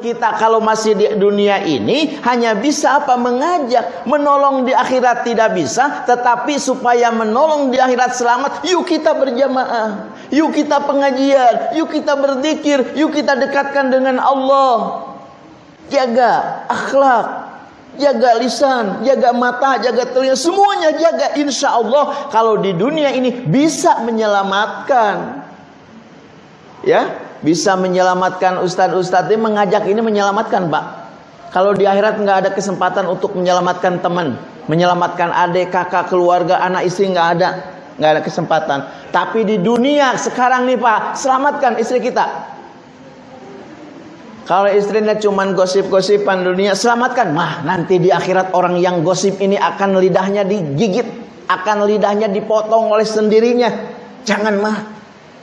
kita kalau masih di dunia ini hanya bisa apa mengajak, menolong di akhirat tidak bisa, tetapi supaya menolong di akhirat selamat, yuk kita berjamaah, yuk kita pengajian, yuk kita berzikir, yuk kita dekatkan dengan Allah. Jaga akhlak, jaga lisan, jaga mata, jaga telinga, semuanya jaga. Insya Allah kalau di dunia ini bisa menyelamatkan. Ya, bisa menyelamatkan ustadz-ustadz. Ini mengajak ini menyelamatkan pak. Kalau di akhirat nggak ada kesempatan untuk menyelamatkan teman menyelamatkan adik kakak keluarga anak istri nggak ada. Nggak ada kesempatan. Tapi di dunia sekarang nih pak selamatkan istri kita. Kalau istrinya cuman gosip-gosipan dunia selamatkan. Mah nanti di akhirat orang yang gosip ini akan lidahnya digigit akan lidahnya dipotong oleh sendirinya. Jangan mah.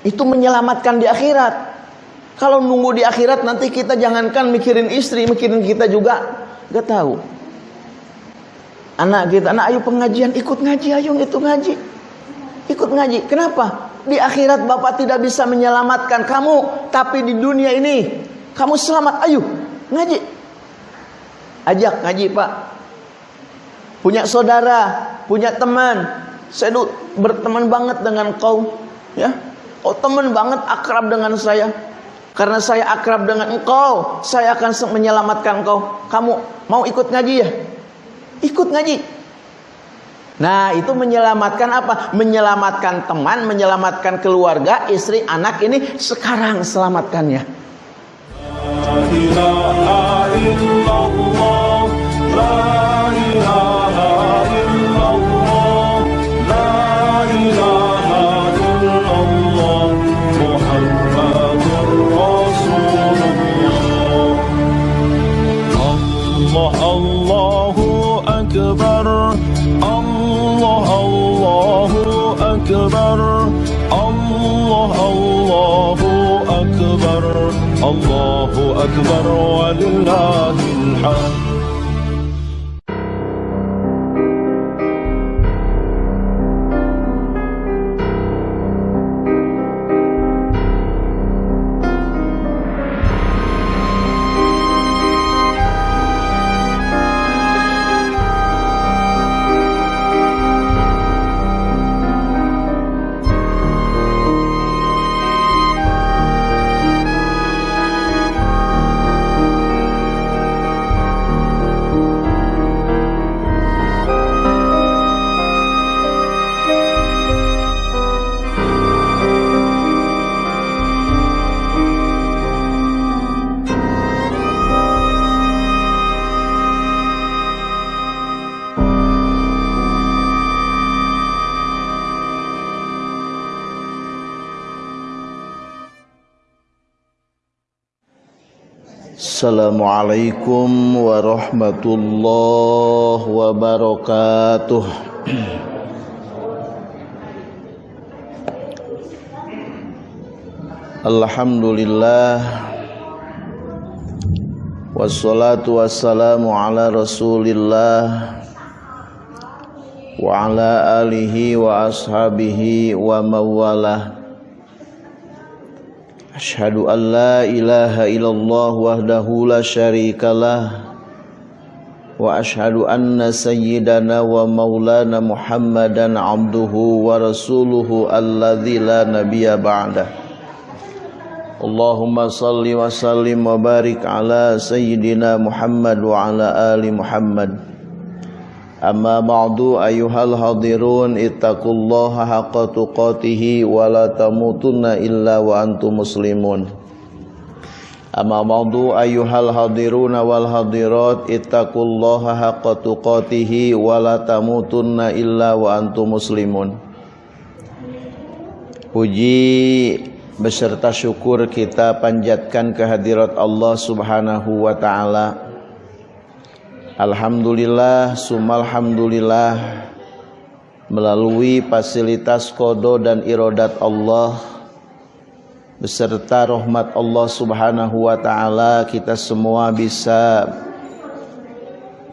Itu menyelamatkan di akhirat kalau nunggu di akhirat nanti kita jangankan mikirin istri, mikirin kita juga gak tahu. Anak kita, anak ayo pengajian, ikut ngaji, ayo itu ngaji. Ikut ngaji. Kenapa? Di akhirat Bapak tidak bisa menyelamatkan kamu, tapi di dunia ini kamu selamat. Ayo ngaji. Ajak ngaji, Pak. Punya saudara, punya teman. Saya berteman banget dengan kau, ya. Kau teman banget akrab dengan saya karena saya akrab dengan engkau, saya akan menyelamatkan engkau. Kamu mau ikut ngaji ya? Ikut ngaji. Nah, itu menyelamatkan apa? Menyelamatkan teman, menyelamatkan keluarga, istri, anak ini sekarang selamatkannya. La the on. Assalamualaikum warahmatullahi wabarakatuh. Alhamdulillah. Wassalatu wassalamu ala rasulillah Wa ala alihi wa ashabihi wa mawalah أشهد أن لا إله إلا الله وحده لا شريك له وأشهد أن سيدنا ومولانا محمدا عبده ورسوله الذي لا نبي بعده. اللهم صل وسلم وبارك على سيدنا محمد وعلى آل محمد. Hadirun ittaqullaha haqqa tuqatih wa la tamutunna illa wa antum muslimun. Amma ba'du ayyuhal hadirun wal hadirat ittaqullaha haqqa tuqatih wa la tamutunna illa wa antum muslimun. Puji beserta syukur kita panjatkan kehadirat Allah Subhanahu wa taala Alhamdulillah, sumalhamdulillah melalui fasilitas kodo dan irodat Allah beserta rahmat Allah Subhanahu wa taala kita semua bisa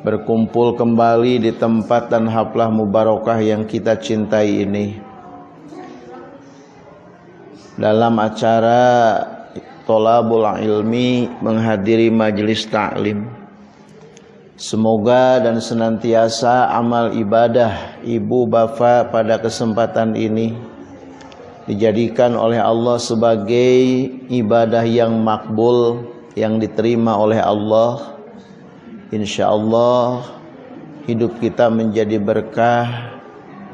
berkumpul kembali di tempat dan haflah mubarakah yang kita cintai ini dalam acara tolabul ilmi menghadiri majelis taklim. Semoga dan senantiasa amal ibadah ibu bapak pada kesempatan ini dijadikan oleh Allah sebagai ibadah yang makbul yang diterima oleh Allah. Insya Allah hidup kita menjadi berkah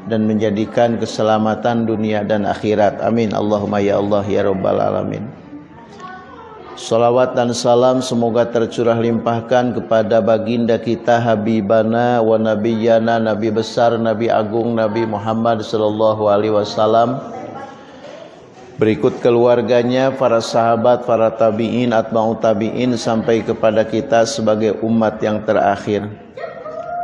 dan menjadikan keselamatan dunia dan akhirat. Amin. Allahumma ya Allah ya Rabbal Alamin. Salawat dan salam semoga tercurah limpahkan kepada baginda kita Habibana wa Nabiyana Nabi besar Nabi agung Nabi Muhammad sallallahu alaihi wasallam Berikut keluarganya, para sahabat, para tabi'in, atba'u tabi'in sampai kepada kita sebagai umat yang terakhir.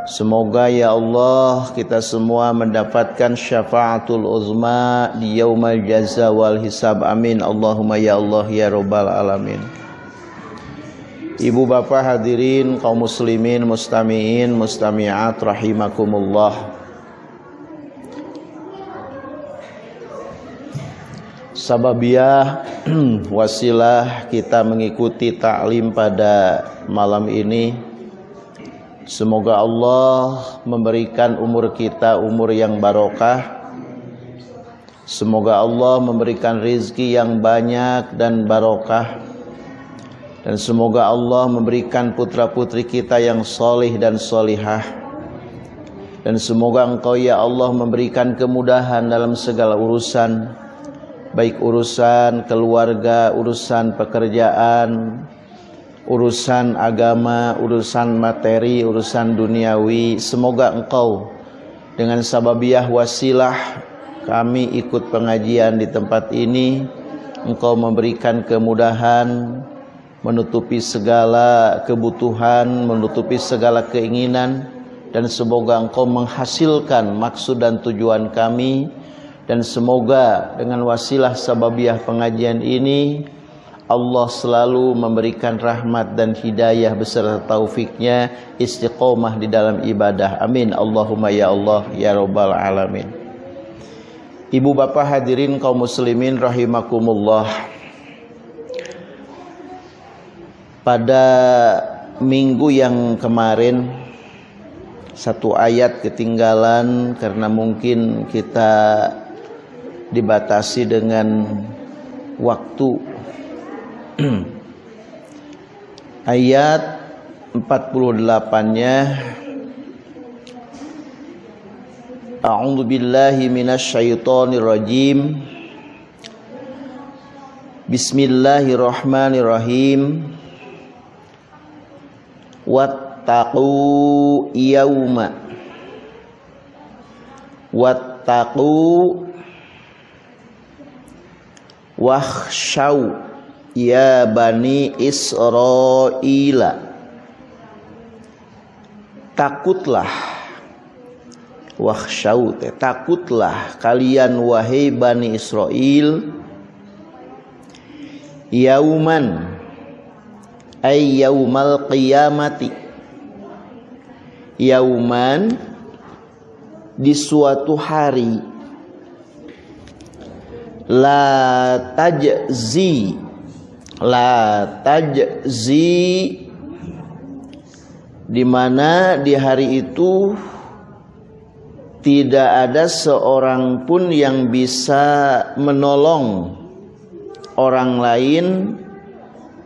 Semoga ya Allah kita semua mendapatkan syafaatul uzma di yaumal jaza wal hisab. Amin. Allahumma ya Allah ya rabbal alamin. Ibu bapak hadirin kaum muslimin mustamiin mustamiat rahimakumullah. Sababiah wasilah kita mengikuti taklim pada malam ini Semoga Allah memberikan umur kita umur yang barokah. Semoga Allah memberikan rizki yang banyak dan barokah. Dan semoga Allah memberikan putra-putri kita yang solih dan solihah. Dan semoga engkau ya Allah memberikan kemudahan dalam segala urusan. Baik urusan keluarga, urusan pekerjaan, urusan agama, urusan materi, urusan duniawi. Semoga engkau dengan sababiah wasilah kami ikut pengajian di tempat ini. Engkau memberikan kemudahan, menutupi segala kebutuhan, menutupi segala keinginan. Dan semoga engkau menghasilkan maksud dan tujuan kami. Dan semoga dengan wasilah sababiah pengajian ini Allah selalu memberikan rahmat dan hidayah beserta taufiknya istiqomah di dalam ibadah. Amin. Allahumma ya Allah ya Rabbal Alamin. Ibu bapak hadirin kaum muslimin rahimakumullah. Pada minggu yang kemarin satu ayat ketinggalan karena mungkin kita dibatasi dengan waktu ayat 48-nya A'udzu billahi minasyaitonir rajim Bismillahirrahmanirrahim. Wattaqu yauma Wattaqu. Wahsyau Ya Bani Israila. Takutlah Wahsyau Takutlah kalian wahai Bani Israel Yauman Ay yaumal qiyamati. Yauman Di suatu hari. La tajzi la tajzi di mana di hari itu tidak ada seorang pun yang bisa menolong orang lain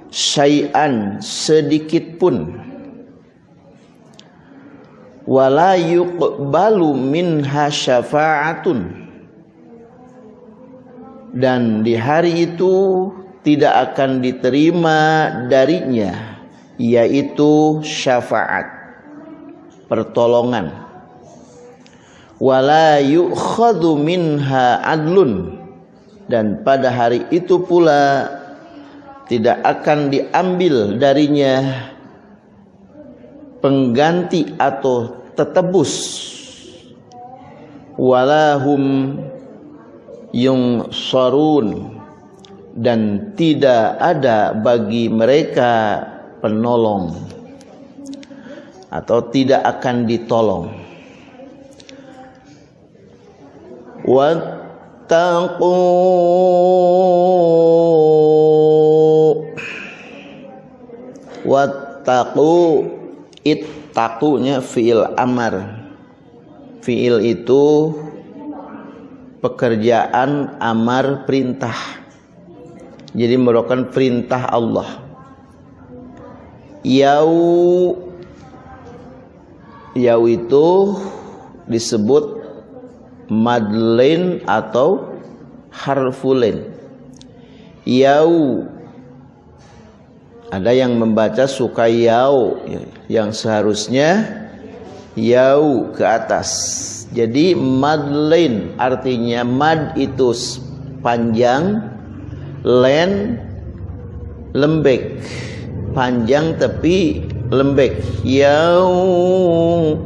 syai'an sedikit pun. Wala yuqbalu minha syafa'atun. Dan di hari itu tidak akan diterima darinya yaitu syafaat pertolongan. Wala yu'khadhu minha adlun. Dan pada hari itu pula tidak akan diambil darinya pengganti atau tetebus. Walahum yung sarun dan tidak ada bagi mereka penolong atau tidak akan ditolong. Wattaqu wattaqu ittaqunya fiil amar fiil itu pekerjaan amar perintah jadi merupakan perintah Allah. Yau yau itu disebut madlin atau harfulin. Yau ada yang membaca suka yau yang seharusnya yau ke atas. Jadi madlin artinya mad itu panjang len lembek. Panjang tapi lembek. Yau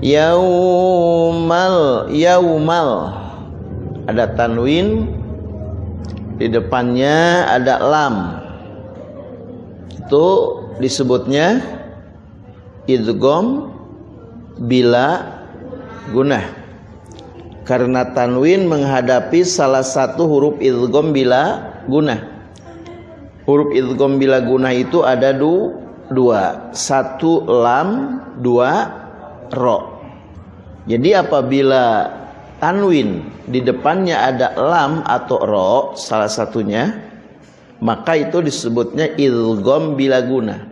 yaumal. Yaumal. Ada tanwin. Di depannya ada lam. Itu disebutnya idgham bila gunah karena tanwin menghadapi salah satu huruf idgham bila gunah. Huruf idgham bila gunah itu ada du, dua. Satu lam dua ro. Jadi apabila tanwin di depannya ada lam atau ro salah satunya maka itu disebutnya idgham bila guna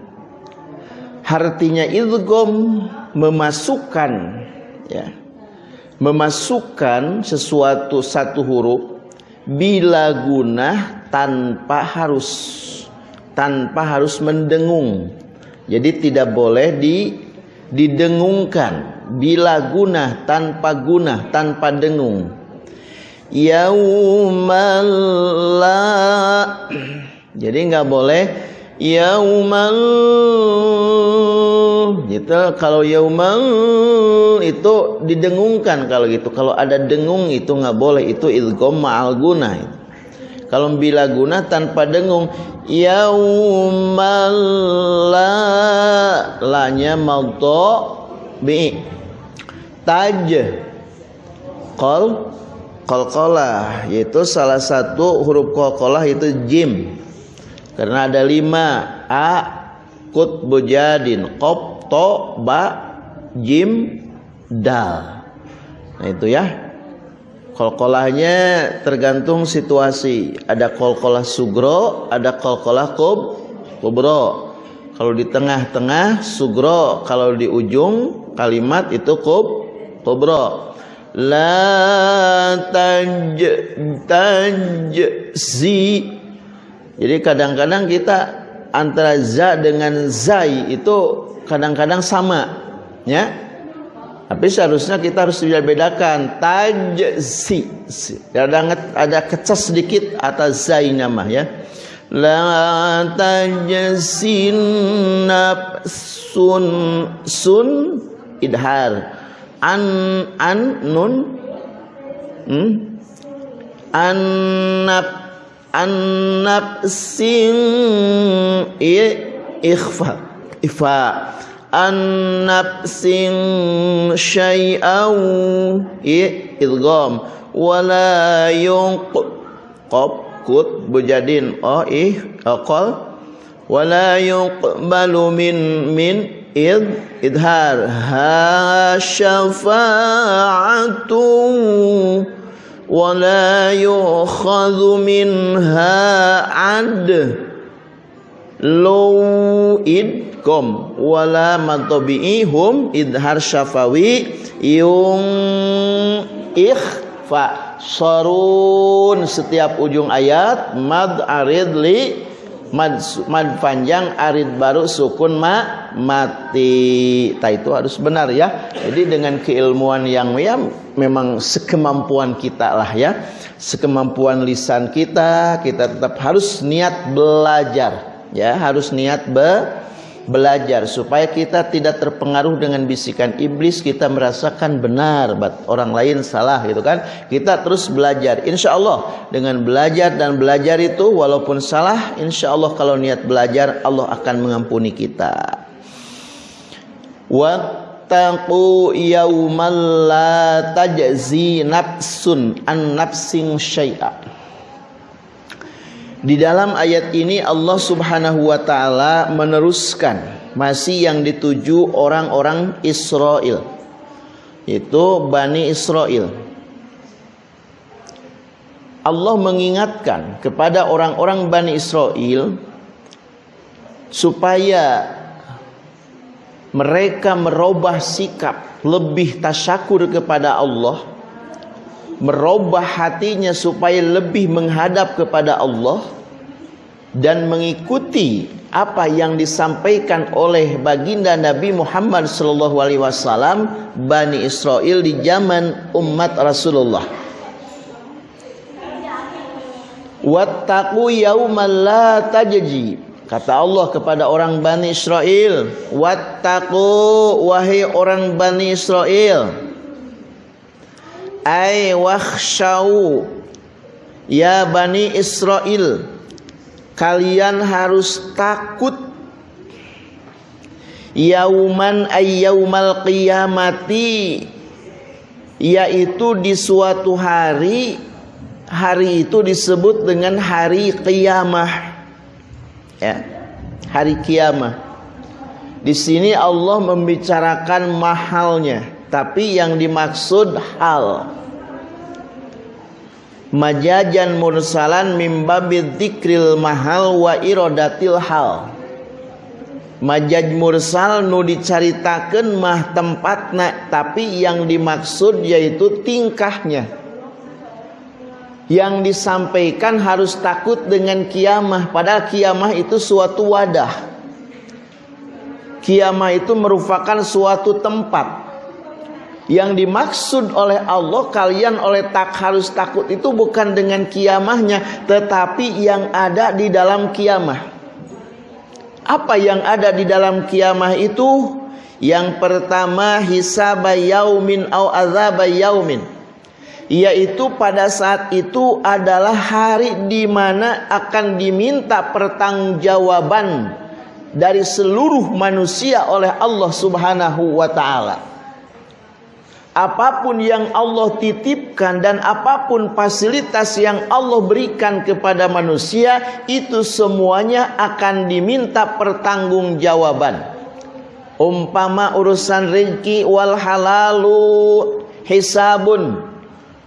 artinya idgham memasukkan ya memasukkan sesuatu satu huruf bila guna tanpa harus tanpa harus mendengung. Jadi tidak boleh di didengungkan. Bila guna tanpa guna tanpa dengung. Yaumal la jadi nggak boleh. Yaumal gitu. Kalau yaumal itu didengungkan kalau gitu. Kalau ada dengung itu nggak boleh. Itu idgham ma'al guna. Kalau bila guna tanpa dengung. Yaumal la lanya madha bi. Taj kol kolkolah. Yaitu salah satu huruf kolkolah itu jim. Karena ada lima. A kut bujadin kop to ba jim dal nah itu ya. Kolkolahnya tergantung situasi. Ada kolkolah sugro ada kolkolah kub kubro. Kalau di tengah-tengah sugro. Kalau di ujung kalimat itu kub kubra la taj tajzi jadi kadang-kadang kita antara za dengan zai itu kadang-kadang sama ya. Tapi seharusnya kita harus bedakan tajzi. Kadang ada kecas sedikit atas zai nama ya. La tajsin nafsun sun idhar. An an nun. Hmm? annab annab sing i ikhfa ifa sing syai'au i idgham wala kut bujadin oh ih aqal wala yuqbalu min min id idhar. Ha syafa'atu wala yukhadhu minha ad. Lu idkom wala matabi'ihum idhar syafawi yung ikhfa sarun. Setiap ujung ayat mad arid li mad, mad panjang arid baru sukun ma mati. Ta itu harus benar ya. Jadi dengan keilmuan yang ya memang sekemampuan kita lah ya. Sekemampuan lisan kita kita tetap harus niat belajar ya. Harus niat be belajar supaya kita tidak terpengaruh dengan bisikan iblis kita merasakan benar orang lain salah gitu kan? Kita terus belajar. Insya Allah dengan belajar dan belajar itu walaupun salah insya Allah kalau niat belajar Allah akan mengampuni kita. Wattaqu yaumal la tajzi nafsun an nafsin syai'a Di dalam ayat ini Allah Subhanahu wa taala meneruskan masih yang dituju orang-orang Israel. Itu Bani Israel. Allah mengingatkan kepada orang-orang Bani Israel supaya mereka merubah sikap lebih tasyakur kepada Allah merubah hatinya supaya lebih menghadap kepada Allah dan mengikuti apa yang disampaikan oleh baginda Nabi Muhammad sallallahu alaihi wasallam Bani Israel di zaman umat Rasulullah. Wattaqu yaumal la tajji. Kata Allah kepada orang Bani Israel, "Wattaqu wahai orang Bani Israel, ay wakhshau. Ya bani Israel kalian harus takut. Yauman ay yaumal qiyamati yaitu di suatu hari hari itu disebut dengan hari kiamah ya hari kiamah di sini Allah membicarakan mahalnya tapi yang dimaksud hal. Majajan mursalan mimbabid dzikril mahal wa irodatil hal. Majaj mursal nu dicaritakan mah tempatna tapi yang dimaksud yaitu tingkahnya. Yang disampaikan harus takut dengan kiamah padahal kiamah itu suatu wadah. Kiamah itu merupakan suatu tempat yang dimaksud oleh Allah kalian oleh tak harus takut itu bukan dengan kiamahnya tetapi yang ada di dalam kiamah. Apa yang ada di dalam kiamah itu? Yang pertama hisab yaumin au azab yaumin. Yaitu pada saat itu adalah hari di mana akan diminta pertanggungjawaban dari seluruh manusia oleh Allah Subhanahu wa taala apa pun yang Allah titipkan dan apa pun fasilitas yang Allah berikan kepada manusia itu semuanya akan diminta pertanggungjawaban. Umpama urusan rezeki wal halalu hisabun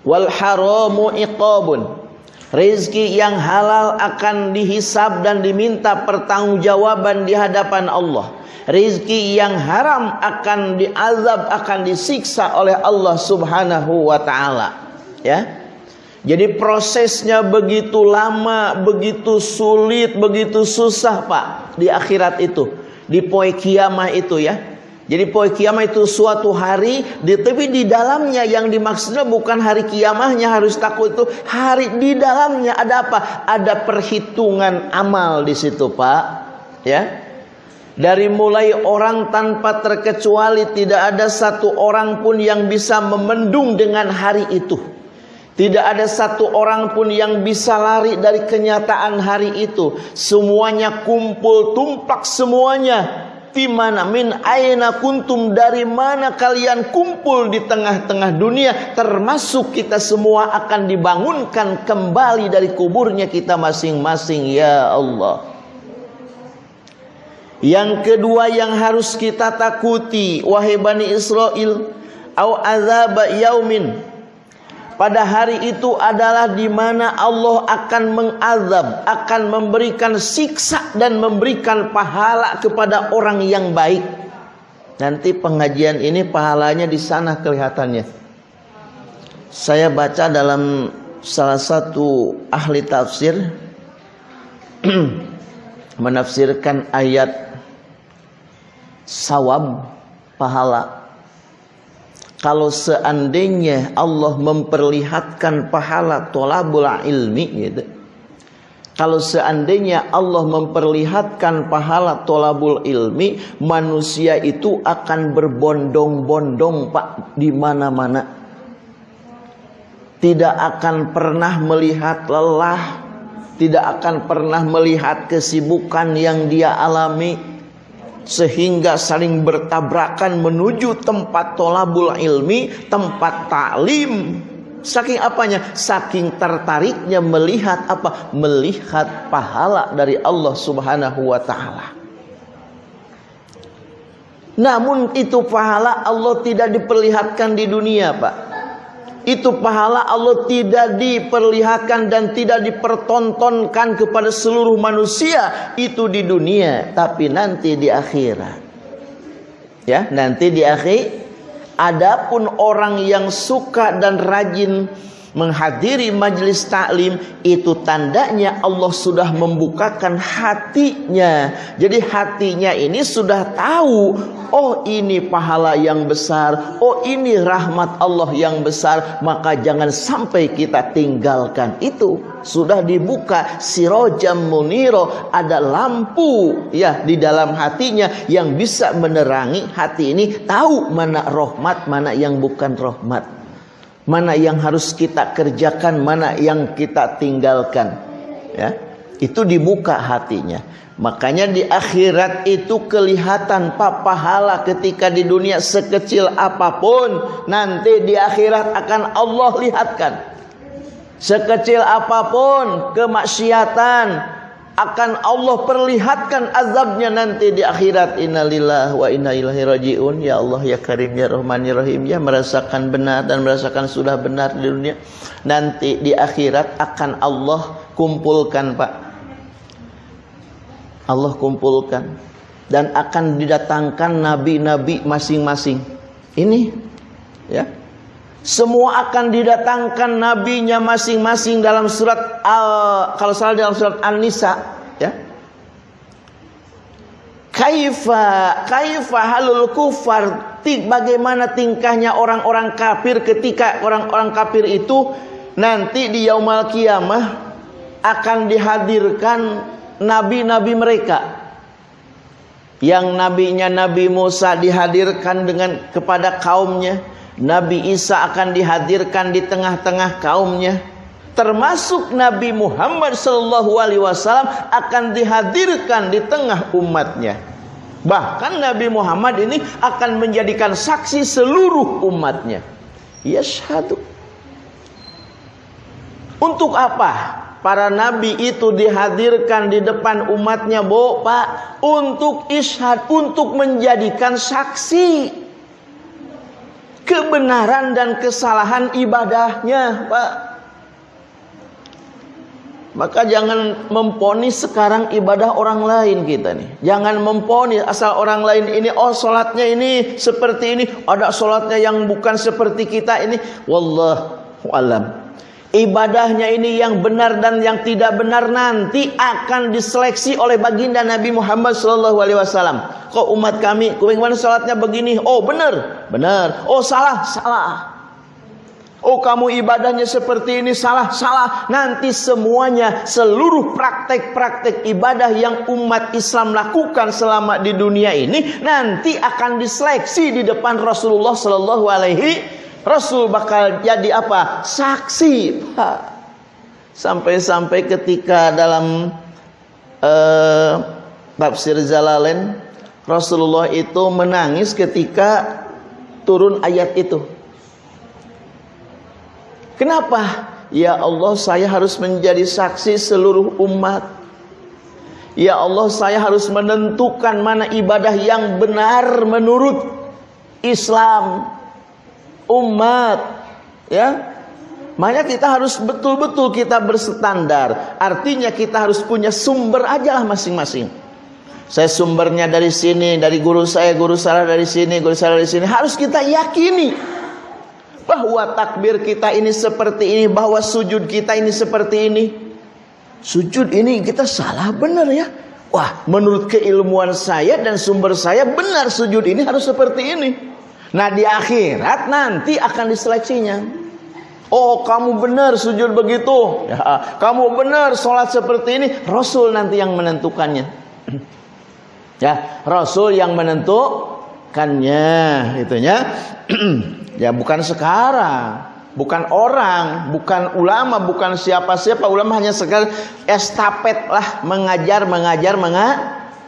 wal haramu iqabun. Rezeki yang halal akan dihisab dan diminta pertanggungjawaban di hadapan Allah. Rizki yang haram akan diazab akan disiksa oleh Allah Subhanahu wa taala. Ya. Jadi prosesnya begitu lama begitu sulit begitu susah Pak di akhirat itu. Di poe kiamah itu ya jadi poe kiamah itu suatu hari di tapi di dalamnya yang dimaksudnya bukan hari kiamahnya harus takut itu hari di dalamnya ada apa ada perhitungan amal di situ Pak ya dari mulai orang tanpa terkecuali tidak ada satu orang pun yang bisa memendung dengan hari itu. Tidak ada satu orang pun yang bisa lari dari kenyataan hari itu. Semuanya kumpul tumplak semuanya. Di mana min aina kuntum dari mana kalian kumpul di tengah-tengah dunia termasuk kita semua akan dibangunkan kembali dari kuburnya kita masing-masing ya Allah. Yang kedua yang harus kita takuti wahai Bani Israel au azab yaumin pada hari itu adalah di mana Allah akan mengazab, akan memberikan siksa dan memberikan pahala kepada orang yang baik. Nanti pengajian ini pahalanya di sana kelihatannya. Saya baca dalam salah satu ahli tafsir menafsirkan ayat sawab pahala kalau seandainya Allah memperlihatkan pahala tolabul ilmi gitu. Kalau seandainya Allah memperlihatkan pahala tolabul ilmi manusia itu akan berbondong-bondong Pak di mana-mana. Tidak akan pernah melihat lelah tidak akan pernah melihat kesibukan yang dia alami sehingga saling bertabrakan menuju tempat tolabul ilmi, tempat taklim. Saking apanya? Saking tertariknya melihat apa? Melihat pahala dari Allah Subhanahu wa taala. Namun itu pahala Allah tidak diperlihatkan di dunia, Pak. Itu pahala Allah tidak diperlihatkan dan tidak dipertontonkan kepada seluruh manusia itu di dunia, tapi nanti di akhirat. Ya, nanti di akhir Adapun orang yang suka dan rajin menghadiri majelis taklim itu tandanya Allah sudah membukakan hatinya. Jadi hatinya ini sudah tahu, oh ini pahala yang besar, oh ini rahmat Allah yang besar, maka jangan sampai kita tinggalkan itu. Sudah dibuka sirojam muniro, ada lampu ya di dalam hatinya yang bisa menerangi hati ini tahu mana rahmat, mana yang bukan rahmat. Mana yang harus kita kerjakan, mana yang kita tinggalkan. Ya. Itu dibuka hatinya. Makanya di akhirat itu kelihatan pak pahala ketika di dunia sekecil apa pun nanti di akhirat akan Allah lihatkan. Sekecil apa pun kemaksiatan akan Allah perlihatkan azabnya nanti di akhirat. Innalillah wa inna ilaihi rajiun. Ya Allah ya Karim ya Rahman ya Rahim. Ya merasakan benar dan merasakan sudah benar di dunia. Nanti di akhirat akan Allah kumpulkan Pak. Allah kumpulkan. Dan akan didatangkan nabi-nabi masing-masing. Ini ya semua akan didatangkan nabinya masing-masing dalam surat al kalau salah dalam surat An-Nisa ya. Kaifa kaifa halul kufar? Bagaimana tingkahnya orang-orang kafir ketika orang-orang kafir itu nanti di yaumul kiamah akan dihadirkan nabi-nabi mereka. Yang nabinya Nabi Musa dihadirkan dengan kepada kaumnya Nabi Isa akan dihadirkan di tengah-tengah kaumnya. Termasuk Nabi Muhammad sallallahu alaihi wasallam akan dihadirkan di tengah umatnya. Bahkan Nabi Muhammad ini akan menjadikan saksi seluruh umatnya. Yashhadu. Untuk apa para nabi itu dihadirkan di depan umatnya, Bo, Pak, untuk ishad, untuk menjadikan saksi kebenaran dan kesalahan ibadahnya, Pak. Maka jangan memponis sekarang ibadah orang lain kita nih. Jangan memponis asal orang lain ini oh solatnya ini seperti ini, ada solatnya yang bukan seperti kita ini. Wallahu alam ibadahnya ini yang benar dan yang tidak benar nanti akan diseleksi oleh baginda Nabi Muhammad Shallallahu Alaihi Wasallam. Kok umat kami, bagaimana sholatnya begini? Oh benar, benar. Oh salah, salah. Oh kamu ibadahnya seperti ini salah, salah. Nanti semuanya seluruh praktek-praktek ibadah yang umat Islam lakukan selama di dunia ini nanti akan diseleksi di depan Rasulullah Shallallahu Alaihi Rasul bakal jadi apa? Saksi. Sampai-sampai ketika dalam uh, tafsir Jalalain Rasulullah itu menangis ketika turun ayat itu. Kenapa? Ya Allah saya harus menjadi saksi seluruh umat. Ya Allah saya harus menentukan mana ibadah yang benar menurut Islam umat ya Makanya kita harus betul-betul kita berstandar. Artinya kita harus punya sumber aja lah masing-masing. Saya sumbernya dari sini, dari guru saya, guru saya dari sini, guru saya dari sini. Harus kita yakini bahwa takbir kita ini seperti ini, bahwa sujud kita ini seperti ini. Sujud ini kita salah benar ya. Wah, menurut keilmuan saya dan sumber saya benar sujud ini harus seperti ini. Nah di akhirat nanti akan diseleksinya. Oh kamu benar sujud begitu. Ya, kamu benar sholat seperti ini. Rasul nanti yang menentukannya. ya Rasul yang menentukannya. Itunya. ya bukan sekarang. Bukan orang, bukan ulama, bukan siapa-siapa. Ulama hanya sekedar estafet lah mengajar, mengajar,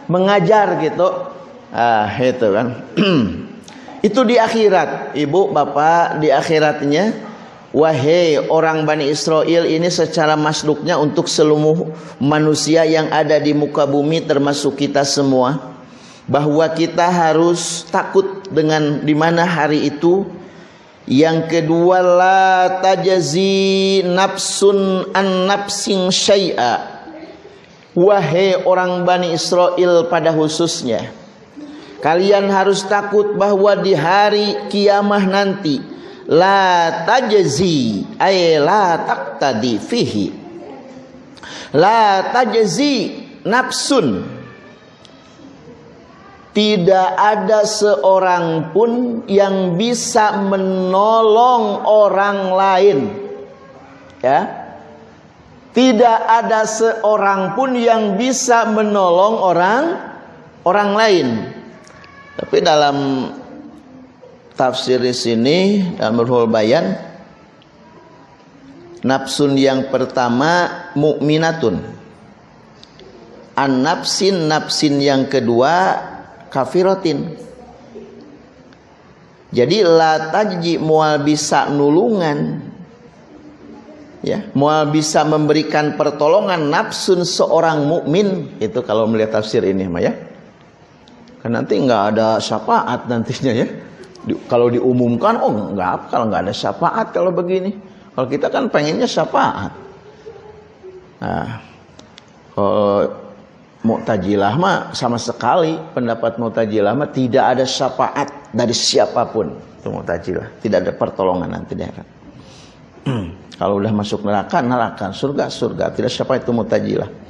mengajar gitu. Ah itu kan. Itu di akhirat, ibu, bapak, di akhiratnya Wahai orang Bani Israel ini secara masduknya untuk seluruh manusia yang ada di muka bumi termasuk kita semua bahwa kita harus takut dengan di mana hari itu. Yang kedua la tajazi nafsun an nafsin syai'a. Wahai orang Bani Israel pada khususnya kalian harus takut bahwa di hari kiamah nanti la tajzi ay la taqtadi fihi. La tajzi nafsun. Tidak ada seorang pun yang bisa menolong orang lain. Ya. Tidak ada seorang pun yang bisa menolong orang orang lain tapi dalam tafsir di sini dalam Ruhul Bayan nafsun yang pertama mukminatun an nafsin nafsin yang kedua kafirotin. Jadi la tajji mual bisa nulungan. Ya mual bisa memberikan pertolongan nafsun seorang mukmin itu kalau melihat tafsir ini mah ya kan nanti nggak ada syafaat nantinya ya. Di, kalau diumumkan oh enggak kalau nggak ada syafaat kalau begini. Kalau kita kan pengennya syafaat. Nah kalau Mu'tajilah mah sama sekali pendapat Mu'tajilah mah tidak ada syafaat dari siapa pun. Itu Mu'tajilah tidak ada pertolongan nanti dia kan kalau udah masuk neraka neraka. Surga surga. Tidak syafaat itu Mu'tajilah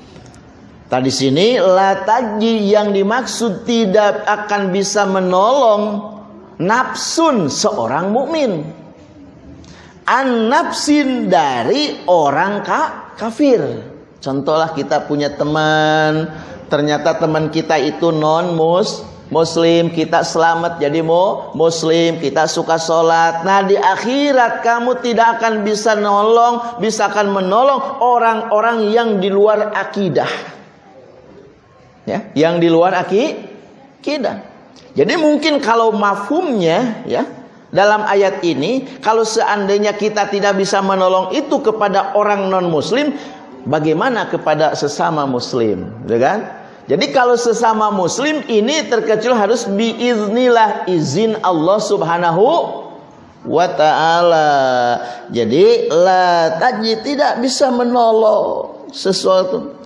Tadi sini lataji yang dimaksud tidak akan bisa menolong nafsun seorang mukmin. An nafsin dari orang ka kafir. Contohlah kita punya teman ternyata teman kita itu non mus muslim kita selamat jadi mo muslim kita suka sholat. Nah di akhirat kamu tidak akan bisa nolong bisa akan menolong orang-orang yang di luar akidah ya yang di luar akidah jadi mungkin kalau mafhumnya ya dalam ayat ini kalau seandainya kita tidak bisa menolong itu kepada orang non muslim bagaimana kepada sesama muslim ya kan jadi kalau sesama muslim ini terkecil harus biiznillah izin Allah Subhanahu wa taala. Jadi la taji tidak bisa menolong sesuatu.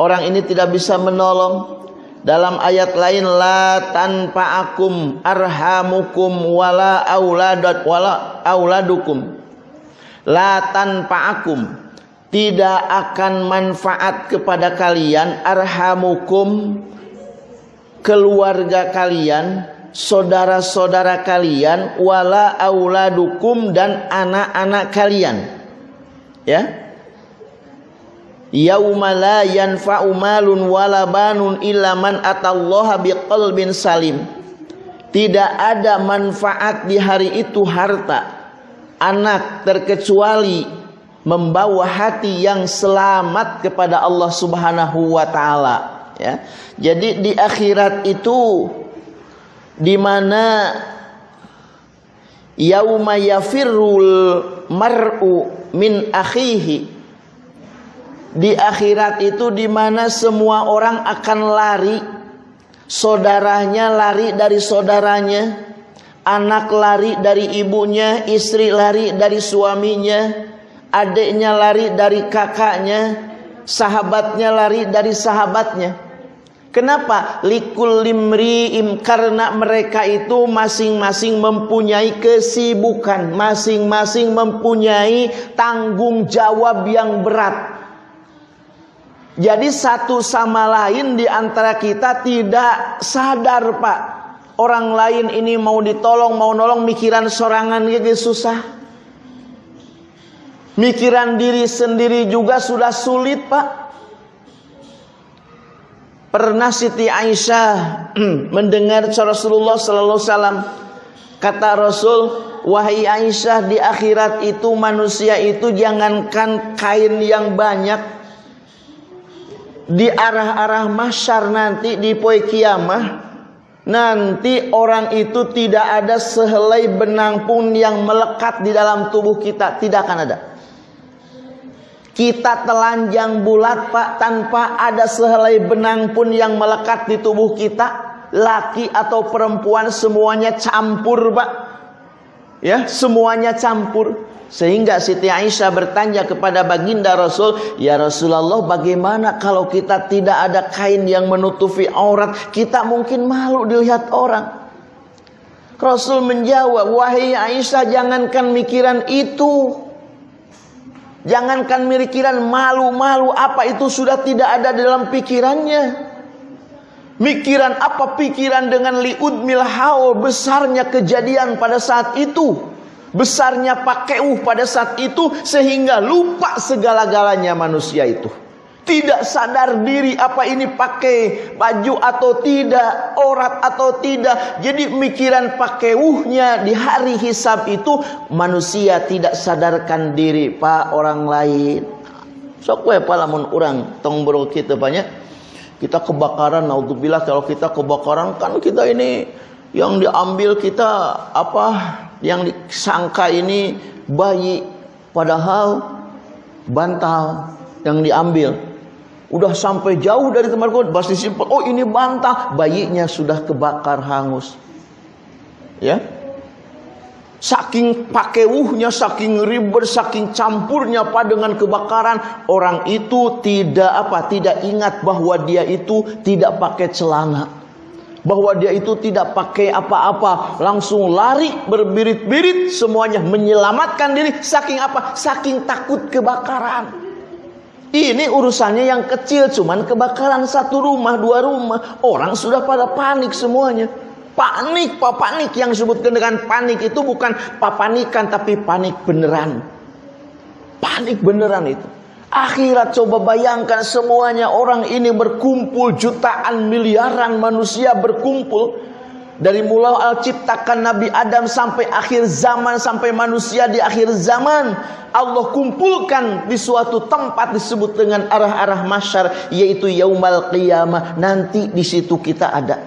Orang ini tidak bisa menolong dalam ayat lain la tanpa akum arhamukum wala auladat wala auladukum. La tanpa akum tidak akan manfaat kepada kalian arhamukum keluarga kalian, saudara-saudara kalian wala auladukum dan anak-anak kalian. Ya, Yauma la yanfa'u malun wala banun illa man atallaha biqalbin salim. Tidak ada manfaat di hari itu harta, anak terkecuali membawa hati yang selamat kepada Allah Subhanahu wa taala, ya. Jadi di akhirat itu di mana yauma yafirrul mar'u min akhihi di akhirat itu di mana semua orang akan lari. Saudaranya lari dari saudaranya. Anak lari dari ibunya istri lari dari suaminya. Adiknya lari dari kakaknya. Sahabatnya lari dari sahabatnya. Kenapa? Likul limri'im karena mereka itu masing-masing mempunyai kesibukan, masing-masing mempunyai tanggung jawab yang berat. Jadi satu sama lain di antara kita tidak sadar Pak. Orang lain ini mau ditolong, mau nolong, mikiran sorangan gitu susah. Mikiran diri sendiri juga sudah sulit Pak. Pernah Siti Aisyah mendengar Rasulullah Sallallahu Wasallam kata Rasul, wahai Aisyah di akhirat itu manusia itu jangankan kain yang banyak, di arah-arah masyar nanti di poe kiamah Nanti orang itu tidak ada sehelai benang pun yang melekat di dalam tubuh kita, tidak akan ada. Kita telanjang bulat Pak tanpa ada sehelai benang pun yang melekat di tubuh kita. Laki atau perempuan semuanya campur Pak. Ya, semuanya campur. Sehingga Siti Aisyah bertanya kepada baginda Rasul, "Ya Rasulullah, bagaimana kalau kita tidak ada kain yang menutupi aurat? Kita mungkin malu dilihat orang." Rasul menjawab, "Wahai Aisyah, jangankan mikiran itu. Jangankan mikiran malu-malu apa itu sudah tidak ada dalam pikirannya." Mikiran apa pikiran dengan liud milhaul besarnya kejadian pada saat itu besarnya pakeuh pada saat itu sehingga lupa segala-galanya manusia itu. Tidak sadar diri apa ini pakai baju atau tidak, orat atau tidak. Jadi mikiran pakeuhnya di hari hisab itu manusia tidak sadarkan diri pak orang lain. Sok we palamun orang tong kita banyak. Kita kebakaran, naudzubillah kalau kita kebakaran kan kita ini yang diambil kita apa? Yang disangka ini bayi. Padahal bantal yang diambil. Udah sampai jauh dari tempat kau pasti simpel oh ini bantah bayinya sudah kebakar hangus. Ya? Saking pakeuhnya saking ribet saking campurnya apa dengan kebakaran orang itu tidak apa tidak ingat bahwa dia itu tidak pakai celana bahwa dia itu tidak pakai apa-apa, langsung lari berbirit-birit semuanya menyelamatkan diri saking apa? Saking takut kebakaran. Ini urusannya yang kecil cuman kebakaran satu rumah, dua rumah. Orang sudah pada panik semuanya. Panik, pak panik yang disebutkan dengan panik itu bukan papanikan tapi panik beneran. Panik beneran itu. Akhirat coba bayangkan semuanya orang ini berkumpul jutaan miliaran manusia berkumpul. Dari mulai al ciptakan Nabi Adam sampai akhir zaman sampai manusia di akhir zaman Allah kumpulkan di suatu tempat disebut dengan arah-arah masyar yaitu yaumal qiyamah. Nanti di situ kita ada.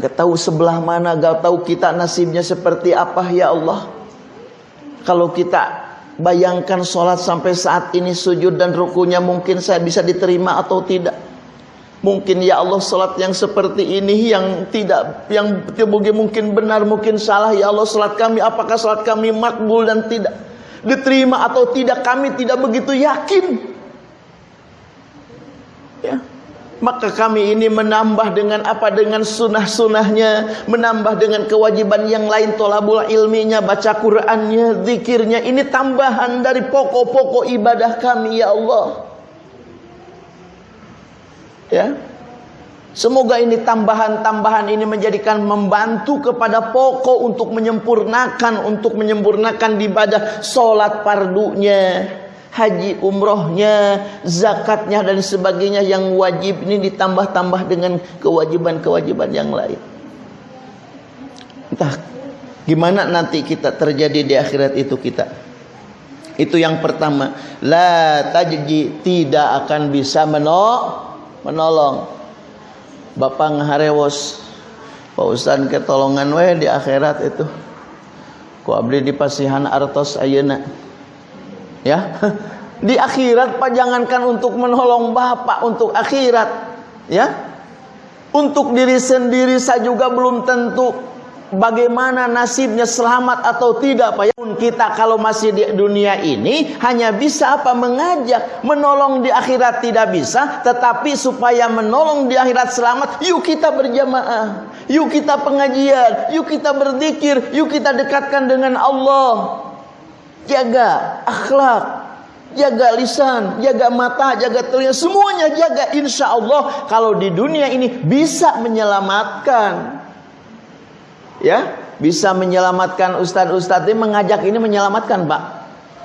Gak tahu sebelah mana, gak tahu kita nasibnya seperti apa ya Allah. Kalau kita Bayangkan sholat sampai saat ini sujud dan rukunya mungkin saya bisa diterima atau tidak. Mungkin ya Allah sholat yang seperti ini yang tidak yang mungkin benar mungkin salah ya Allah sholat kami apakah sholat kami makbul dan tidak diterima atau tidak kami tidak begitu yakin. Ya maka kami ini menambah dengan apa? Dengan sunnah-sunnahnya. Menambah dengan kewajiban yang lain tolabul ilminya baca Qur'annya zikirnya. Ini tambahan dari pokok-pokok ibadah kami ya Allah. Ya? Semoga ini tambahan-tambahan ini menjadikan membantu kepada pokok untuk menyempurnakan untuk menyempurnakan ibadah solat pardunya haji umrohnya, zakatnya dan sebagainya yang wajib ini ditambah-tambah dengan kewajiban-kewajiban yang lain. Entah gimana nanti kita terjadi di akhirat itu kita. Itu yang pertama, la tajji tidak akan bisa menolong. Bapak ngaharewos Pak Ustaz ketolongan we di akhirat itu. Ku abdi di pasihan artos ayeuna ya. Di akhirat pak jangankan untuk menolong bapak untuk akhirat. Ya. Untuk diri sendiri saya juga belum tentu bagaimana nasibnya selamat atau tidak Pak. Kita kalau masih di dunia ini hanya bisa apa? Mengajak. Menolong di akhirat tidak bisa tetapi supaya menolong di akhirat selamat yuk kita berjamaah. Yuk kita pengajian. Yuk kita berzikir. Yuk kita dekatkan dengan Allah jaga akhlak, jaga lisan, jaga mata, jaga telinga, semuanya jaga. Insya Allah kalau di dunia ini bisa menyelamatkan, ya bisa menyelamatkan ustadz-ustadz ini mengajak ini menyelamatkan pak.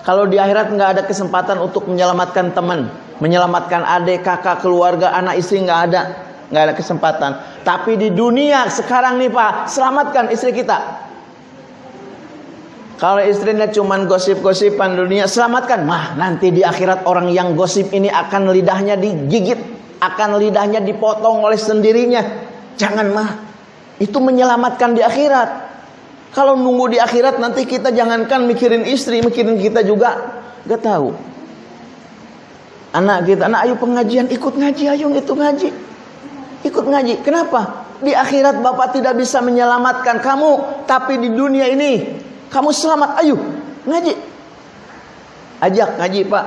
Kalau di akhirat nggak ada kesempatan untuk menyelamatkan teman, menyelamatkan adik, kakak, keluarga, anak istri nggak ada, nggak ada kesempatan. Tapi di dunia sekarang nih pak, selamatkan istri kita. Kalau istrinya cuma gosip-gosipan dunia, selamatkan. Mah, nanti di akhirat orang yang gosip ini akan lidahnya digigit, akan lidahnya dipotong oleh sendirinya. Jangan mah. Itu menyelamatkan di akhirat. Kalau nunggu di akhirat nanti kita jangankan mikirin istri, mikirin kita juga gak tahu. Anak kita, anak ayo pengajian, ikut ngaji, ayo itu ngaji. Ikut ngaji. Kenapa? Di akhirat Bapak tidak bisa menyelamatkan kamu, tapi di dunia ini kamu selamat. Ayo ngaji. Ajak ngaji, Pak.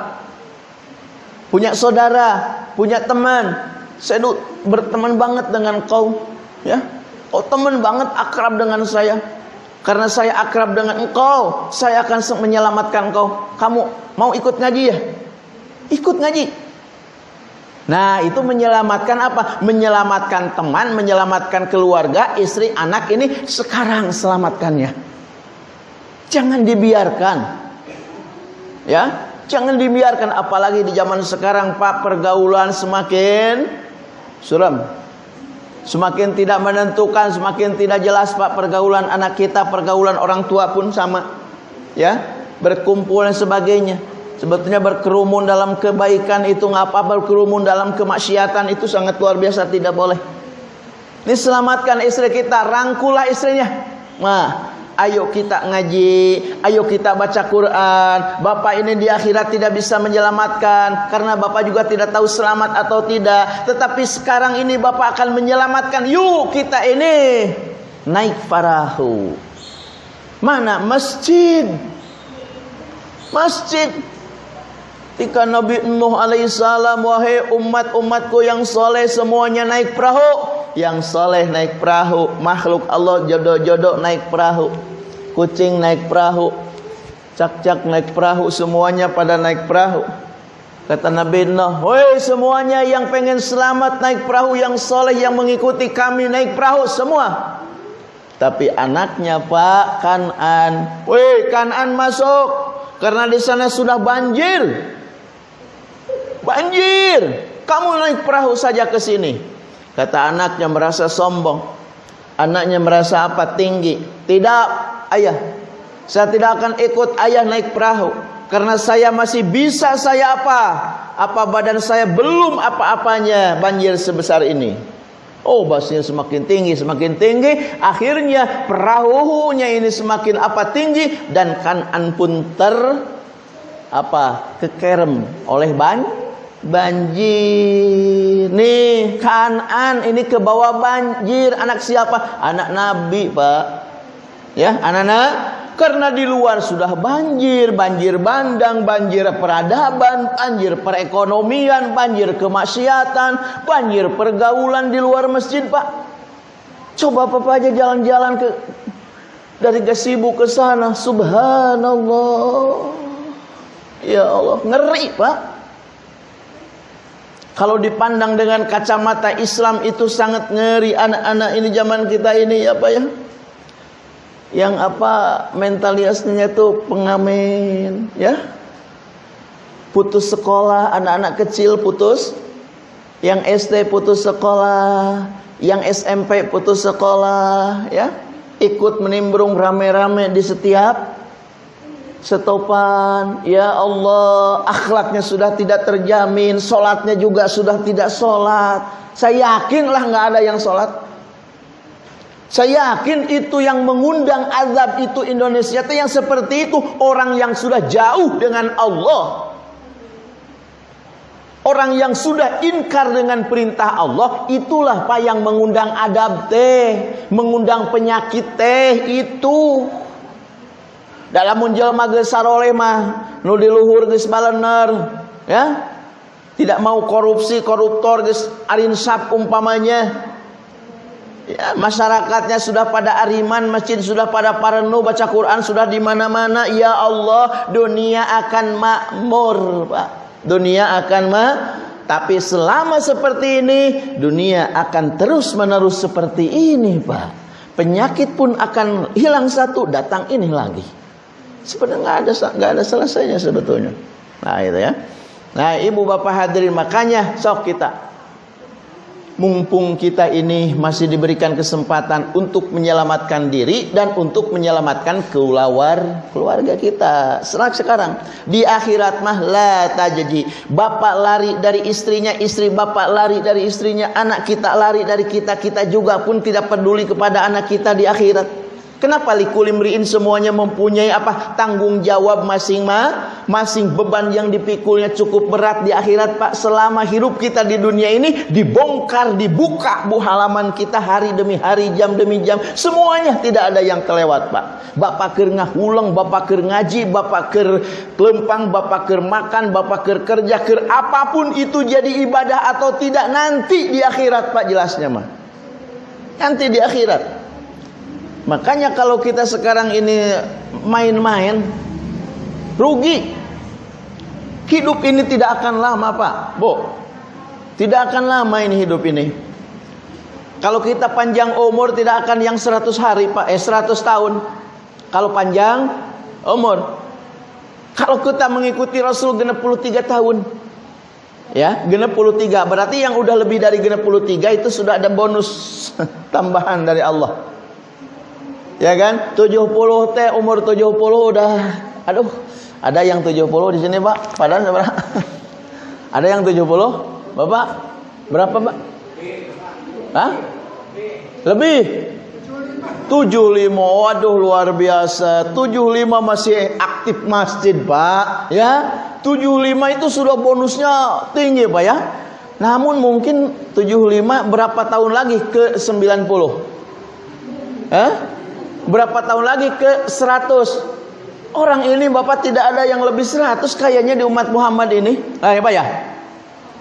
Punya saudara, punya teman. Saya berteman banget dengan kau, ya. Oh, teman banget akrab dengan saya. Karena saya akrab dengan engkau, saya akan menyelamatkan engkau. Kamu mau ikut ngaji ya? Ikut ngaji. Nah, itu menyelamatkan apa? Menyelamatkan teman, menyelamatkan keluarga, istri, anak ini sekarang selamatkannya. Jangan dibiarkan. Ya, jangan dibiarkan apalagi di zaman sekarang Pak pergaulan semakin suram. Semakin tidak menentukan, semakin tidak jelas Pak pergaulan anak kita, pergaulan orang tua pun sama. Ya, berkumpul dan sebagainya. Sebetulnya berkerumun dalam kebaikan itu ngapa berkerumun dalam kemaksiatan itu sangat luar biasa tidak boleh. Ini selamatkan istri kita, rangkulah istrinya. Nah, Ayo kita ngaji, ayo kita baca Quran. Bapak ini di akhirat tidak bisa menyelamatkan karena Bapak juga tidak tahu selamat atau tidak. Tetapi sekarang ini Bapak akan menyelamatkan. Yuk kita ini naik perahu. Mana masjid? Masjid. Ketika Nabi Nuh alaihissalam wahai umat-umatku yang soleh semuanya naik perahu yang soleh naik perahu, makhluk Allah jodoh-jodoh naik perahu, kucing naik perahu, cak-cak naik perahu, semuanya pada naik perahu. Kata Nabi Nuh, woi semuanya yang pengen selamat naik perahu, yang soleh yang mengikuti kami naik perahu semua. Tapi anaknya Pak Kanan, woi Kanan masuk karena di sana sudah banjir. Banjir. Kamu naik perahu saja ke sini. Kata anaknya merasa sombong. Anaknya merasa apa? Tinggi. Tidak, ayah. Saya tidak akan ikut ayah naik perahu. Karena saya masih bisa saya apa? Apa badan saya belum apa-apanya banjir sebesar ini. Oh basnya semakin tinggi, semakin tinggi. Akhirnya perahunya ini semakin apa tinggi. Dan kanan pun ter apa kekerem oleh banjir banjir. Nih, Kanan ini ke bawah banjir. Anak siapa? Anak Nabi, Pak. Ya, anak-anak karena di luar sudah banjir, banjir bandang, banjir peradaban, banjir perekonomian, banjir kemaksiatan, banjir pergaulan di luar masjid, Pak. Coba Papa aja jalan-jalan ke dari Gasibu ke sana, subhanallah. Ya Allah, ngeri, Pak. Kalau dipandang dengan kacamata Islam itu sangat ngeri anak-anak ini zaman kita ini apa ya? Yang apa mentalitasnya itu pengamen, ya? Putus sekolah, anak-anak kecil putus, yang SD putus sekolah, yang SMP putus sekolah, ya? Ikut menimbrung rame-rame di setiap setopan ya Allah akhlaknya sudah tidak terjamin solatnya juga sudah tidak solat saya yakinlah nggak ada yang solat saya yakin itu yang mengundang azab itu Indonesia itu yang seperti itu. Orang yang sudah jauh dengan Allah. Orang yang sudah ingkar dengan perintah Allah itulah pak yang mengundang adab teh, mengundang penyakit teh itu. Dalam munjelma geus saroleh mah nu di luhur geus balener ya? Tidak mau korupsi koruptor geus arinsap umpamanya. Ya masyarakatnya sudah pada ariman masjid sudah pada parenu baca Quran sudah di mana-mana. Ya Allah dunia akan makmur Pak. Dunia akan ma tapi selama seperti ini dunia akan terus menerus seperti ini Pak. Penyakit pun akan hilang satu datang ini lagi Sebenarnya nggak ada nggak ada selesainya sebetulnya. Nah itu ya. Nah ibu bapak hadirin makanya sok kita mumpung kita ini masih diberikan kesempatan untuk menyelamatkan diri dan untuk menyelamatkan keluar keluarga kita. Serak sekarang di akhirat mah la tajadi. Bapak lari dari istrinya, istri bapak lari dari istrinya, anak kita lari dari kita, kita juga pun tidak peduli kepada anak kita di akhirat. Kenapa likulimriin semuanya mempunyai apa? Tanggung jawab masing-masing beban yang dipikulnya cukup berat di akhirat Pak. Selama hidup kita di dunia ini dibongkar dibuka bu halaman kita hari demi hari jam demi jam. Semuanya tidak ada yang kelewat Pak. Bapak ker ngahulang Bapak ker ngaji Bapak ker kelempang Bapak ker makan Bapak ker kerja ker apa pun itu jadi ibadah atau tidak nanti di akhirat Pak jelasnya mah nanti di akhirat Makanya kalau kita sekarang ini main-main rugi. Hidup ini tidak akan lama, Pak. Bu. Tidak akan lama ini hidup ini. Kalau kita panjang umur tidak akan yang 100 hari, Pak. Eh 100 tahun. Kalau panjang umur. Kalau kita mengikuti Rasul genap 3 tahun. Ya, genap 3. Berarti yang udah lebih dari genap 3 itu sudah ada bonus tambahan dari Allah. Ya kan? 70 teh umur 70 udah aduh, ada yang 70 di sini, Pak? Padahal berapa? ada yang 70? Bapak? Berapa, Pak? Hah? Lebih? 75 Waduh luar biasa 75 masih aktif masjid Pak Ya 75 itu sudah bonusnya tinggi Pak ya Namun mungkin 75 berapa tahun lagi ke 90 Hah? Berapa tahun lagi ke 100 Orang ini Bapak tidak ada yang lebih 100 kayaknya di umat Muhammad ini Nah ya Pak ya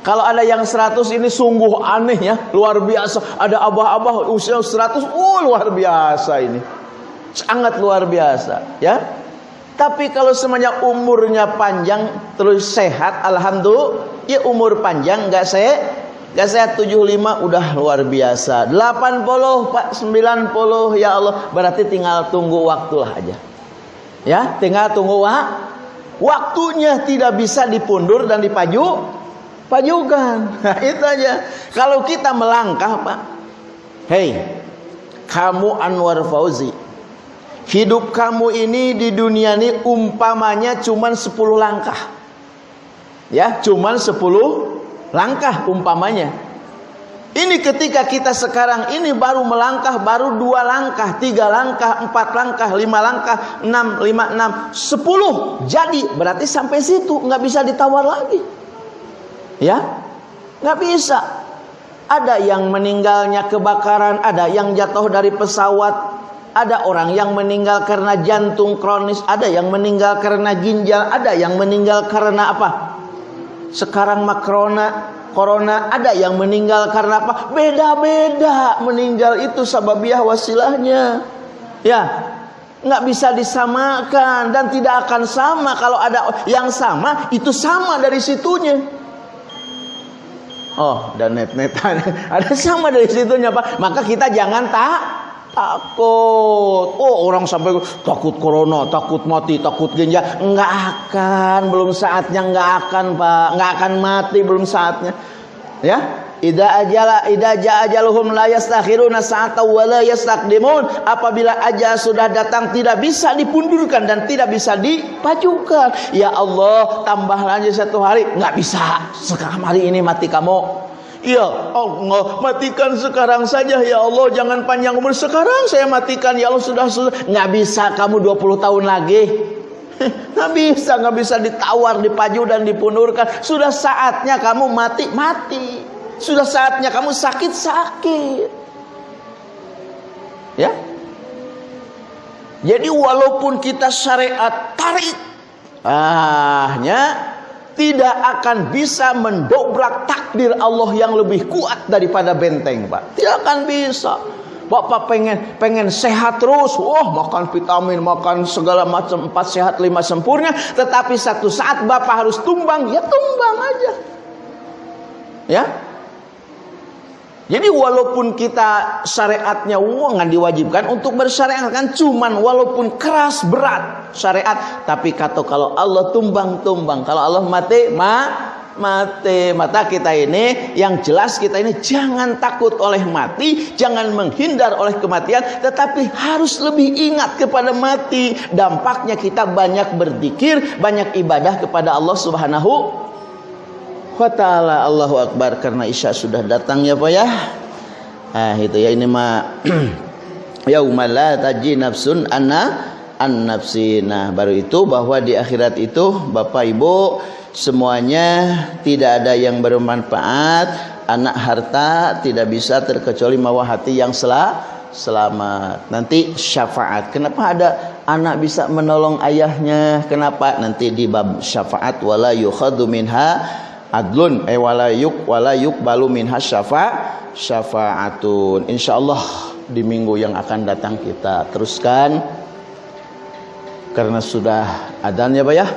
kalau ada yang 100 ini sungguh aneh ya, luar biasa. Ada abah-abah usia 100, oh luar biasa ini. Sangat luar biasa, ya. Tapi kalau semuanya umurnya panjang terus sehat, alhamdulillah, ya umur panjang nggak Gak saya 75 udah luar biasa. 80 Pak 90 ya Allah. Berarti tinggal tunggu waktulah aja. Ya tinggal tunggu wak Waktunya tidak bisa dipundur dan dipaju Pajukan. Nah, Itu aja. Kalau kita melangkah Pak Hei Kamu Anwar Fauzi Hidup kamu ini di dunia ini umpamanya cuman 10 langkah. Ya cuman 10 langkah umpamanya. Ini ketika kita sekarang ini baru melangkah, baru dua langkah, tiga langkah, empat langkah, lima langkah, enam, lima, enam, sepuluh. Jadi berarti sampai situ nggak bisa ditawar lagi, ya, nggak bisa. Ada yang meninggalnya kebakaran, ada yang jatuh dari pesawat, ada orang yang meninggal karena jantung kronis, ada yang meninggal karena ginjal, ada yang meninggal karena apa? Sekarang makrona corona ada yang meninggal karena apa? Beda-beda meninggal itu sababiah wasilahnya. Ya, nggak bisa disamakan dan tidak akan sama kalau ada yang sama itu sama dari situnya. Oh, dan net-netan ada sama dari situnya Pak. Maka kita jangan tak takut. Oh, orang sampai takut corona, takut mati, takut ginjal. Enggak akan, belum saatnya enggak akan, Pak. Enggak akan mati belum saatnya. Ya. Idza ajala idza jaa ajaluhum la yastakhiruna sa'atan wa la yastaqdimun. Apabila ajal sudah datang tidak bisa dipundurkan dan tidak bisa dipajukan. Ya Allah, tambah lagi satu hari. Enggak bisa. Sekarang hari ini mati kamu. Ya Allah matikan sekarang saja ya Allah. Jangan panjang umur. Sekarang saya matikan ya Allah sudah sudah nggak bisa kamu 20 tahun lagi. Nggak bisa nggak bisa ditawar dipaju dan dipundurkan sudah saatnya kamu mati mati. Sudah saatnya kamu sakit sakit. Ya? Jadi walaupun kita syariat tarik ahnya tidak akan bisa mendobrak takdir Allah yang lebih kuat daripada benteng, Pak. Tidak akan bisa. Bapak pengen pengen sehat terus, wah makan vitamin, makan segala macam empat sehat lima sempurna, tetapi satu saat Bapak harus tumbang, ya tumbang aja. Ya, jadi walaupun kita syariatnya nggak diwajibkan untuk bersyariat kan cuman walaupun keras berat syariat tapi kata kalau Allah tumbang tumbang kalau Allah mati ma mati. Mata kita ini yang jelas kita ini jangan takut oleh mati, jangan menghindar oleh kematian, tetapi harus lebih ingat kepada mati. Dampaknya kita banyak berzikir, banyak ibadah kepada Allah Subhanahu wa taala. Allahu akbar karena Isya sudah datang ya Pak ya. Ah itu ya ini mah yaumala la taji nafsun anna an nafsi. Nah, baru itu bahwa di akhirat itu Bapak Ibu semuanya tidak ada yang bermanfaat. Anak harta tidak bisa terkecuali mawa hati yang sel selamat. Nanti syafaat. Kenapa ada anak bisa menolong ayahnya? Kenapa? Nanti di bab syafaat wala yukhadu minha adlun eh wala yuk wala yuk balu minha syafa syafaatun. Insyaallah di minggu yang akan datang kita teruskan. Karena sudah adan ya Pak ya.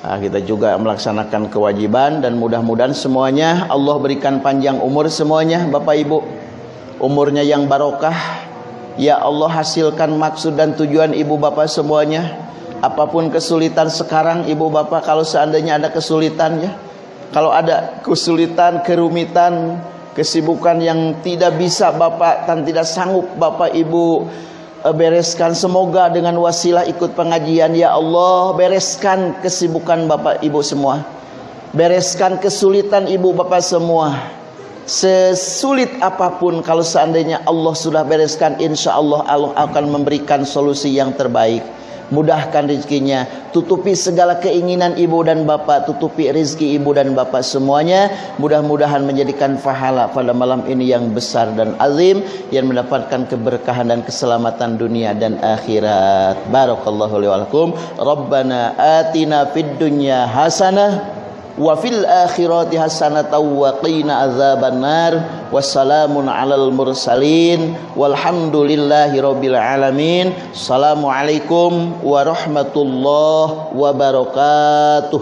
Nah, kita juga melaksanakan kewajiban dan mudah-mudahan semuanya Allah berikan panjang umur semuanya Bapak Ibu. Umurnya yang barokah. Ya Allah hasilkan maksud dan tujuan ibu bapak semuanya. Apa pun kesulitan sekarang ibu bapak kalau seandainya ada kesulitan ya kalau ada kesulitan kerumitan kesibukan yang tidak bisa bapak dan tidak sanggup bapak ibu Eh, bereskan semoga dengan wasilah ikut pengajian ya Allah bereskan kesibukan Bapak Ibu semua. Bereskan kesulitan Ibu Bapak semua. Sesulit apa pun kalau seandainya Allah sudah bereskan insya Allah Allah akan memberikan solusi yang terbaik mudahkan rezekinya. Tutupi segala keinginan ibu dan bapak tutupi rezeki ibu dan bapak semuanya. Mudah-mudahan menjadikan pahala pada malam ini yang besar dan azim yang mendapatkan keberkahan dan keselamatan dunia dan akhirat. Barakallahu li rabbana atina fid dunya hasanah wa fil akhirati hasanatan wa qina azabannar wassalamun alal mursalin walhamdulillahi rabbil alamin assalamualaikum warahmatullahi wabarakatuh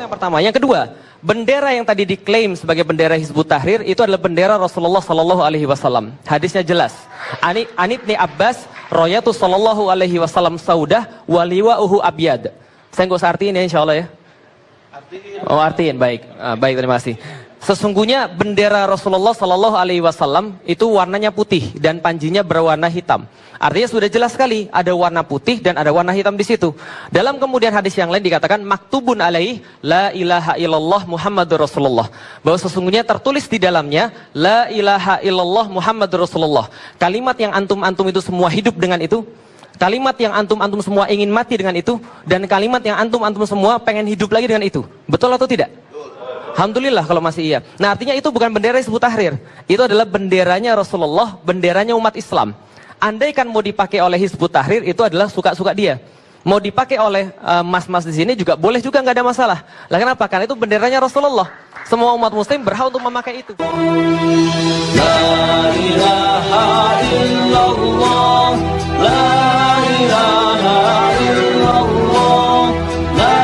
yang pertama yang kedua Bendera yang tadi diklaim sebagai bendera Hizbut Tahrir itu adalah bendera Rasulullah Sallallahu Alaihi Wasallam. Hadisnya jelas. Ani Anibni Abbas, Royatu Sallallahu Alaihi Wasallam Saudah, waliwa uhu abyad. Saya nggak usah artiin ya insya Allah ya. Oh artiin baik, uh, baik terima kasih. Sesungguhnya bendera Rasulullah Sallallahu Alaihi Wasallam itu warnanya putih dan panjinya berwarna hitam. Artinya sudah jelas sekali ada warna putih dan ada warna hitam di situ. Dalam kemudian hadis yang lain dikatakan maktubun alaih la ilaha illallah Muhammadur Rasulullah. Bahwa sesungguhnya tertulis di dalamnya la ilaha illallah Muhammadur Rasulullah. Kalimat yang antum-antum itu semua hidup dengan itu Kalimat yang antum-antum semua ingin mati dengan itu dan kalimat yang antum-antum semua pengen hidup lagi dengan itu. Betul atau tidak? Alhamdulillah kalau masih iya. Nah artinya itu bukan bendera Hizbut Tahrir. Itu adalah benderanya Rasulullah, benderanya umat Islam. Andai kan mau dipakai oleh Hizbut Tahrir itu adalah suka-suka dia. Mau dipakai oleh eh, mas-mas uh, di sini juga boleh juga nggak ada masalah. Lah kenapa? Karena itu benderanya Rasulullah. Semua umat muslim berhak untuk memakai itu. La ilaha illallah, la ilaha illallah, la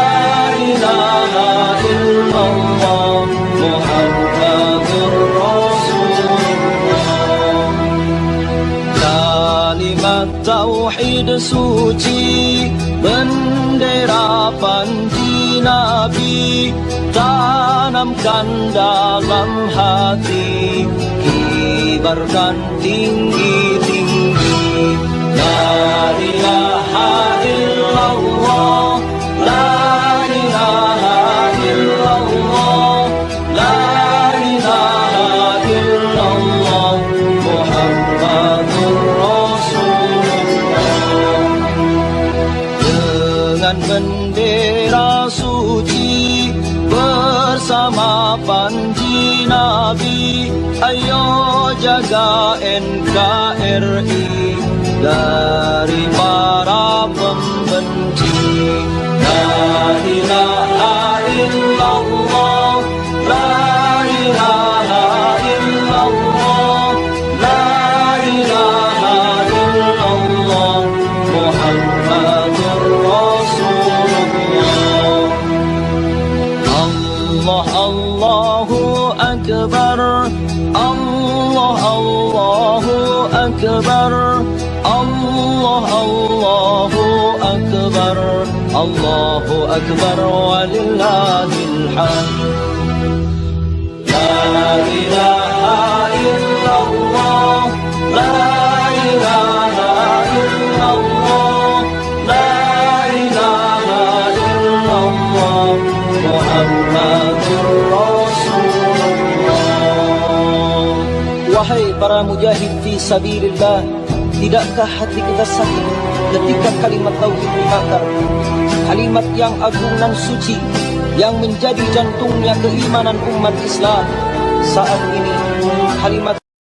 ilaha illallah, Muhammadur Rasulullah. Kalimat tauhid suci, bendera panji Nabi tanamkan dalam hati kibarkan tinggi-tinggi. La ilaha illallah Akbar walillahil الحال لا إله إلا الله لا إله para mujahid fi sabilillah Tidakkah hati kita sakit ketika kalimat tauhid dibakar Kalimat yang agung dan suci Yang menjadi jantungnya keimanan umat Islam Saat ini kalimat